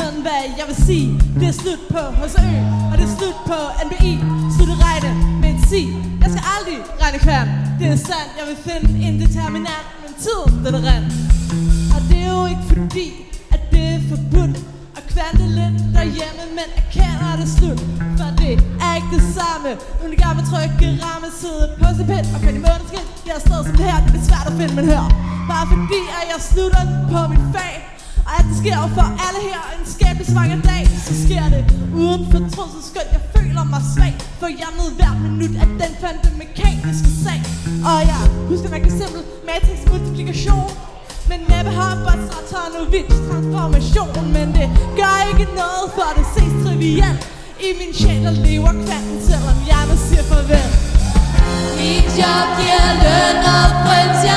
men hvad jeg vil sige Det er slut på HCØ, og det er slut på NBI Slut at regne med en si Jeg skal aldrig regne kværn. Det er sandt, jeg vil finde en determinant Men tiden, den er rent. Og det er jo ikke fordi, at det er forbudt At kvante lidt derhjemme Men erkender det slut. For det er ikke det samme Nu er det med trykke ramme Sidde på sin pind. Og finde i måneskin jeg er sted som her, det er svært at finde, men hør. Bare fordi, at jeg slutter på mit fag sker jo for alle her en skæbnesvanger dag. Så sker det uden fortrydelse skønt Jeg føler mig svag For jeg nød hver minut af den fandte mekaniske sag. Og jeg husker man kan simpel Matrix multiplikation. Men næppe har Botsratonowitz transformation. Men det gør ikke noget for det ses trivielt I min sjæl der lever kvanten Selvom hjernet siger farvel. Mit job giver løn og prins, jeg